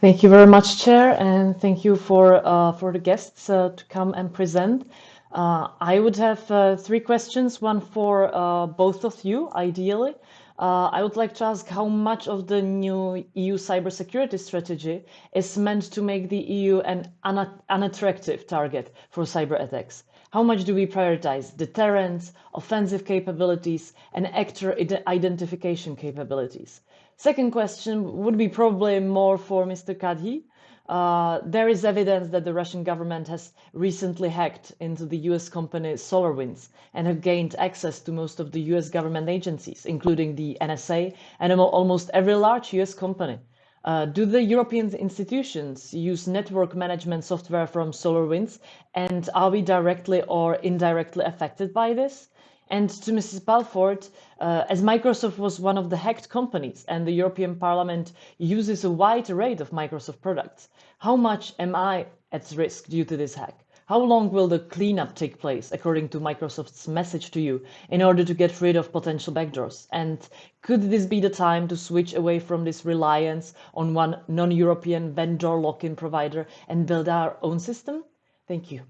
Thank you very much, Chair, and thank you for uh, for the guests uh, to come and present. Uh, I would have uh, three questions, one for uh, both of you, ideally. Uh, I would like to ask how much of the new EU cybersecurity strategy is meant to make the EU an un unattractive target for cyber attacks? How much do we prioritize deterrence, offensive capabilities, and actor identification capabilities? Second question would be probably more for Mr. Kadhi. Uh, there is evidence that the Russian government has recently hacked into the US company SolarWinds and have gained access to most of the US government agencies, including the NSA and almost every large US company. Uh, do the European institutions use network management software from SolarWinds and are we directly or indirectly affected by this? And to Mrs. Balford, uh, as Microsoft was one of the hacked companies and the European Parliament uses a wide array of Microsoft products, how much am I at risk due to this hack? How long will the cleanup take place, according to Microsoft's message to you, in order to get rid of potential backdoors? And could this be the time to switch away from this reliance on one non-European vendor lock-in provider and build our own system? Thank you.